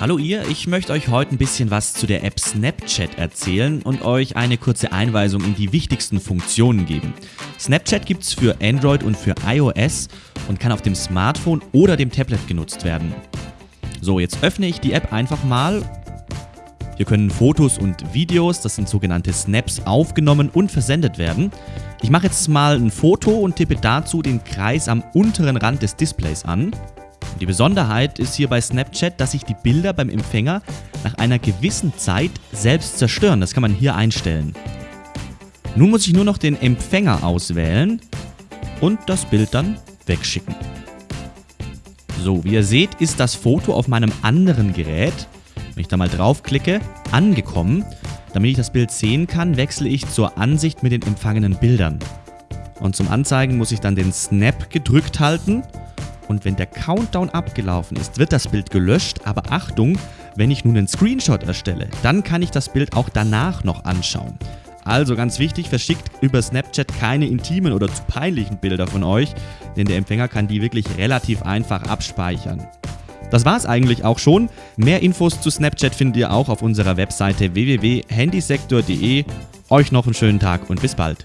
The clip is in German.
Hallo ihr, ich möchte euch heute ein bisschen was zu der App Snapchat erzählen und euch eine kurze Einweisung in die wichtigsten Funktionen geben. Snapchat gibt es für Android und für iOS und kann auf dem Smartphone oder dem Tablet genutzt werden. So, jetzt öffne ich die App einfach mal. Hier können Fotos und Videos, das sind sogenannte Snaps, aufgenommen und versendet werden. Ich mache jetzt mal ein Foto und tippe dazu den Kreis am unteren Rand des Displays an. Die Besonderheit ist hier bei Snapchat, dass sich die Bilder beim Empfänger nach einer gewissen Zeit selbst zerstören. Das kann man hier einstellen. Nun muss ich nur noch den Empfänger auswählen und das Bild dann wegschicken. So, wie ihr seht, ist das Foto auf meinem anderen Gerät, wenn ich da mal draufklicke, angekommen. Damit ich das Bild sehen kann, wechsle ich zur Ansicht mit den empfangenen Bildern. Und zum Anzeigen muss ich dann den Snap gedrückt halten und wenn der Countdown abgelaufen ist, wird das Bild gelöscht, aber Achtung, wenn ich nun einen Screenshot erstelle, dann kann ich das Bild auch danach noch anschauen. Also ganz wichtig, verschickt über Snapchat keine intimen oder zu peinlichen Bilder von euch, denn der Empfänger kann die wirklich relativ einfach abspeichern. Das war's eigentlich auch schon. Mehr Infos zu Snapchat findet ihr auch auf unserer Webseite www.handysektor.de. Euch noch einen schönen Tag und bis bald.